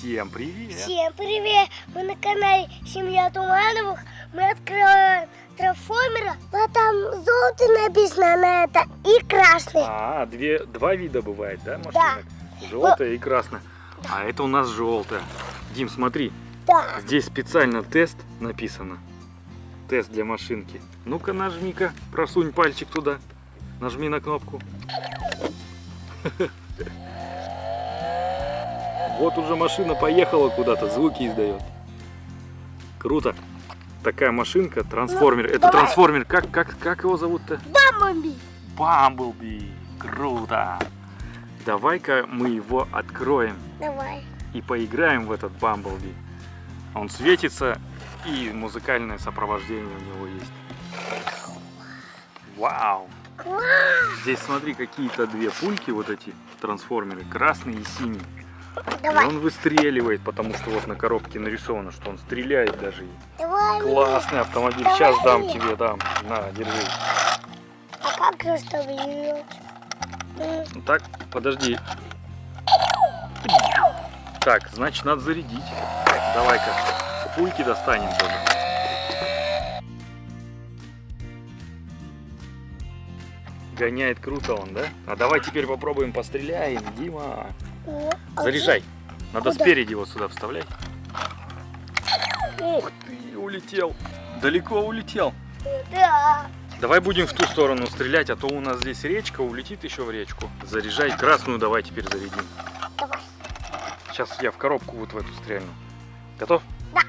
Всем привет! Всем привет! Мы на канале Семья Тумановых. Мы открываем трансформера. Вот там желтый написано на это и красный. А, две, два вида бывает, да, машинок? Желтая и красная. А это у нас желтая. Дим, смотри, Да. здесь специально тест написано. Тест для машинки. Ну-ка, нажми-ка, просунь пальчик туда. Нажми на кнопку. Вот уже машина поехала куда-то, звуки издает. Круто. Такая машинка, трансформер. Это давай. трансформер, как, как, как его зовут-то? Бамби. Бамблби. Круто. Давай-ка мы его откроем Давай. и поиграем в этот Бамблби. Он светится и музыкальное сопровождение у него есть. Вау! Здесь смотри, какие-то две пульки вот эти трансформеры, красный и синий. И Давай. он выстреливает, потому что вот на коробке нарисовано, что он стреляет даже. Давай. Классный автомобиль. Сейчас дам тебе, дам. На, держи. А как берет? М, Так, подожди. Так, значит, надо зарядить. Давай-ка пульки достанем тоже. Гоняет круто он, да? А давай теперь попробуем постреляем, Дима. О, а Заряжай. Надо Куда? спереди его сюда вставлять. Ух ты, улетел. Далеко улетел. Да. Давай будем в ту сторону стрелять, а то у нас здесь речка, улетит еще в речку. Заряжай красную, давай теперь зарядим. Давай. Сейчас я в коробку вот в эту стрельну. Готов? Да.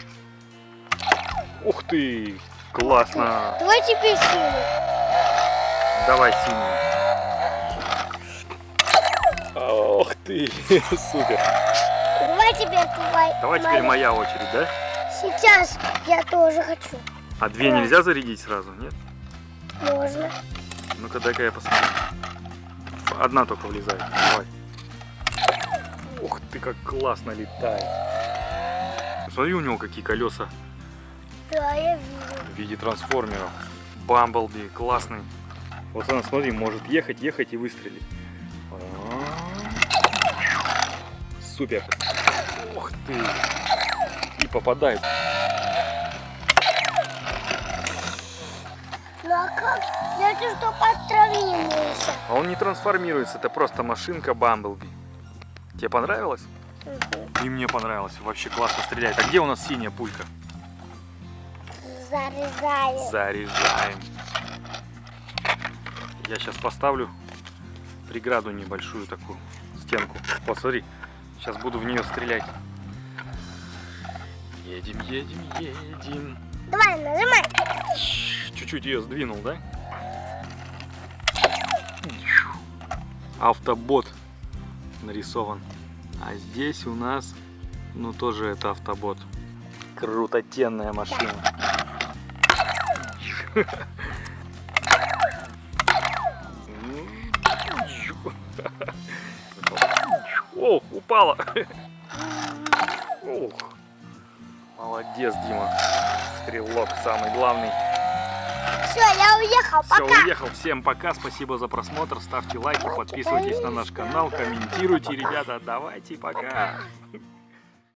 Ух ты, классно. Давай теперь силу. Давай синюю. Ты, супер. Давай теперь твой. Давай теперь моя очередь, да? Сейчас я тоже хочу. А две Давай. нельзя зарядить сразу, нет? Можно. Ну-ка, дай-ка я посмотрю. Одна только влезает. Давай. Ух ты, как классно летает. Смотри, у него какие колеса Да, я вижу. в виде трансформеров. Бамблби, классный. Вот она, смотри, может ехать, ехать и выстрелить. Супер. Ух ты. И попадает. Ну а как? Я что подтравился. А он не трансформируется, это просто машинка Бамблби. Тебе понравилось? И мне понравилось. Вообще классно стреляет. А где у нас синяя пулька? Зарезаю. Заряжаем. Я сейчас поставлю преграду небольшую такую, стенку. Вот смотри, сейчас буду в нее стрелять. Едем, едем, едем. Давай, нажимай. Чуть-чуть ее сдвинул, да? Автобот нарисован. А здесь у нас, ну тоже это автобот. Крутотенная машина. упала. Ох. Молодец, Дима. Стрелок самый главный. Все, я уехал. Все, Пока. уехал. Всем пока. Спасибо за просмотр. Ставьте лайки, подписывайтесь на наш канал, комментируйте, ребята. Давайте, пока.